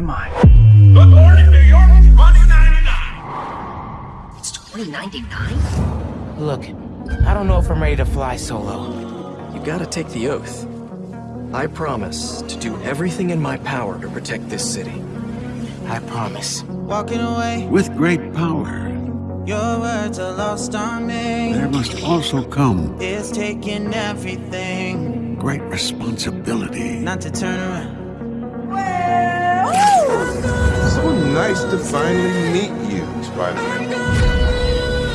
my mind. Good morning, New York. 2099. It's 2099? Look, I don't know if I'm ready to fly solo. You gotta take the oath. I promise to do everything in my power to protect this city. I promise. Walking away, With great power, your words are lost on me. there must also come It's taking everything great responsibility. not to turn around. Nice to finally meet you, Spider-Man.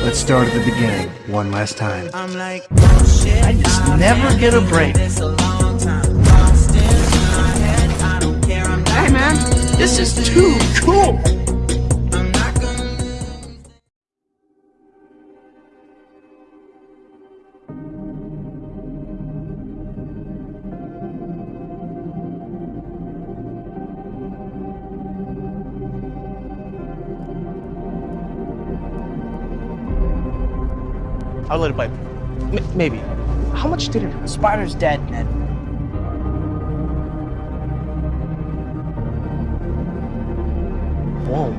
Let's start at the beginning, one last time. I'm like, oh shit. I just never get a break. It's a long time. Lost in my head. I don't care. I'm not Hey man, this is too cool. I'll let it bite. M- maybe. How much did it hurt? Spider's dead, Ned. Whoa.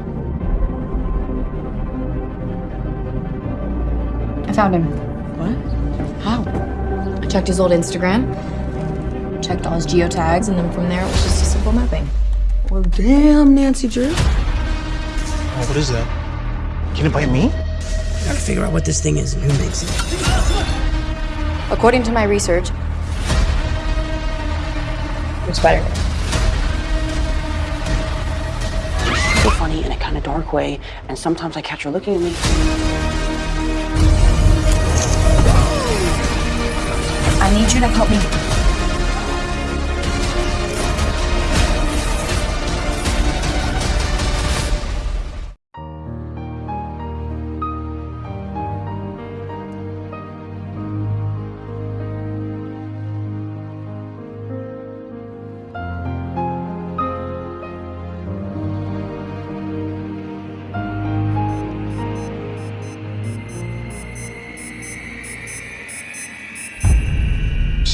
I found him. What? How? I checked his old Instagram, checked all his geotags, and then from there it was just a simple mapping. Well, damn, Nancy Drew. Oh, what is that? Can it bite me? Gotta figure out what this thing is and who makes it. According to my research, it's Spider-Man. So funny in a kind of dark way, and sometimes I catch her looking at me. I need you to help me.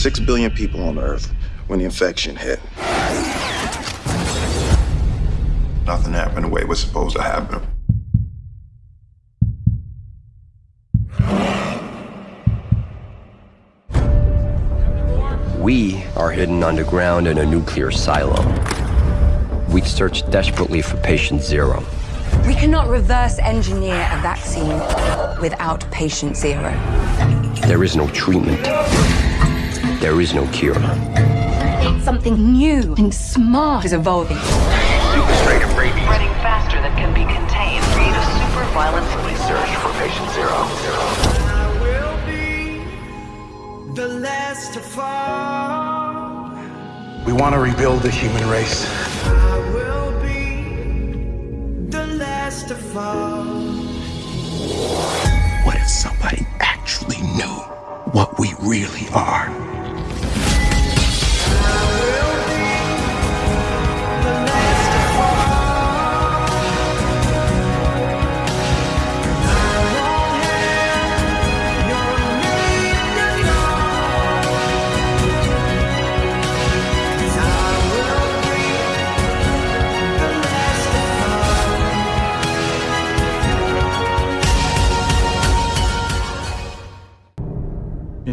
Six billion people on Earth when the infection hit. Nothing happened the way it was supposed to happen. We are hidden underground in a nuclear silo. We've searched desperately for patient zero. We cannot reverse engineer a vaccine without patient zero. There is no treatment. There is no cure. Something new and smart is evolving. Superstratum rabies. Spreading faster than can be contained. Create a super violent Please search for patient zero. I will be the last to fall. We want to rebuild the human race. I will be the last to fall. What if somebody actually knew what we really are?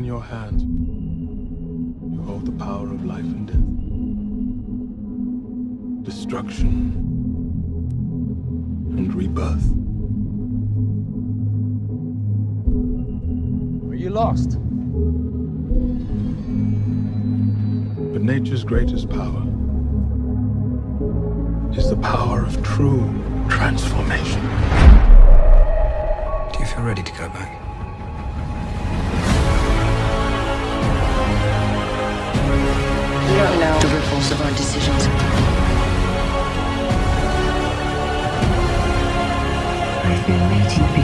In your hands, you hold the power of life and death, destruction and rebirth. Are you lost? But nature's greatest power is the power of true transformation. Do you feel ready to go back? We don't know the ripples of our decisions. I've been waiting for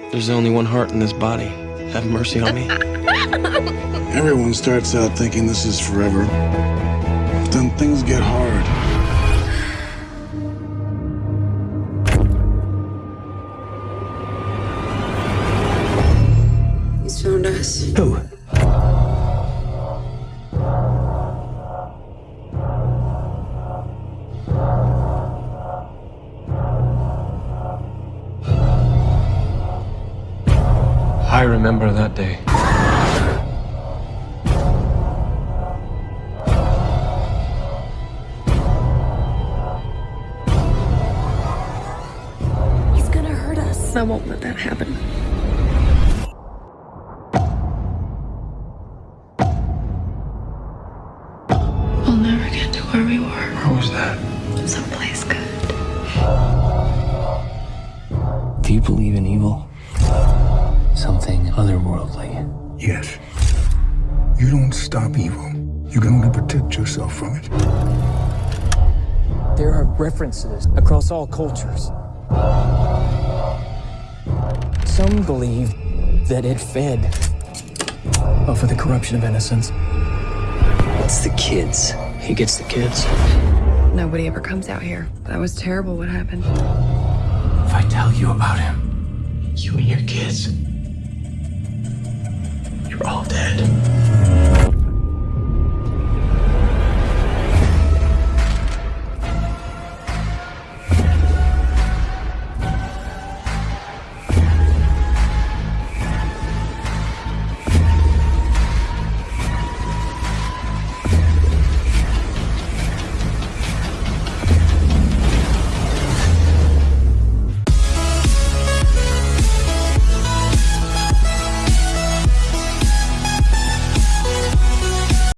you. There's only one heart in this body. Have mercy on me. Everyone starts out thinking this is forever. But then things get hard. I remember that day. He's gonna hurt us. I won't let that happen. We'll never get to where we were. Where was that? Someplace good. Do you believe in evil? Something otherworldly? Yes. You don't stop evil. You can only protect yourself from it. There are references across all cultures. Some believe that it fed off of the corruption of innocence. It's the kids. He gets the kids. Nobody ever comes out here. That was terrible what happened. If I tell you about him, you and your kids, you're all dead.